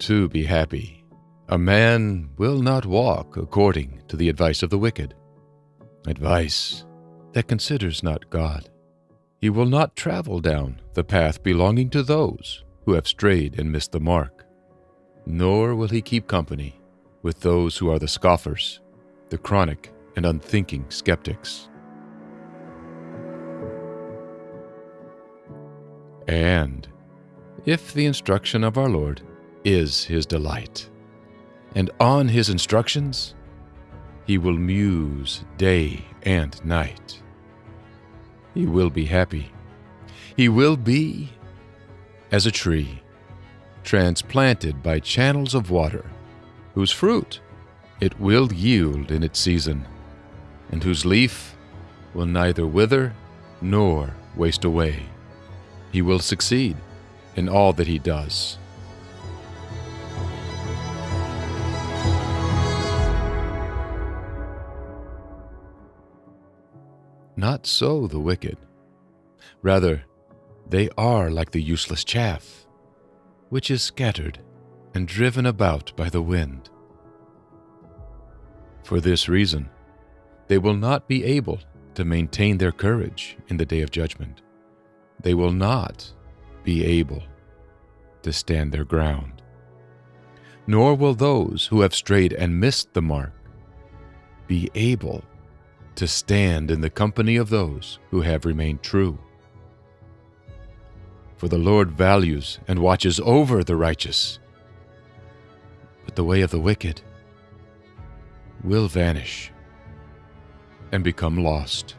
to be happy. A man will not walk according to the advice of the wicked, advice that considers not God. He will not travel down the path belonging to those who have strayed and missed the mark, nor will he keep company with those who are the scoffers, the chronic and unthinking skeptics. And if the instruction of our Lord is his delight, and on his instructions he will muse day and night, he will be happy. He will be as a tree transplanted by channels of water, whose fruit it will yield in its season, and whose leaf will neither wither nor waste away. He will succeed in all that he does. Not so the wicked. Rather, they are like the useless chaff, which is scattered and driven about by the wind. For this reason, they will not be able to maintain their courage in the day of judgment. They will not be able to stand their ground. Nor will those who have strayed and missed the mark be able to stand in the company of those who have remained true. For the Lord values and watches over the righteous, but the way of the wicked will vanish and become lost.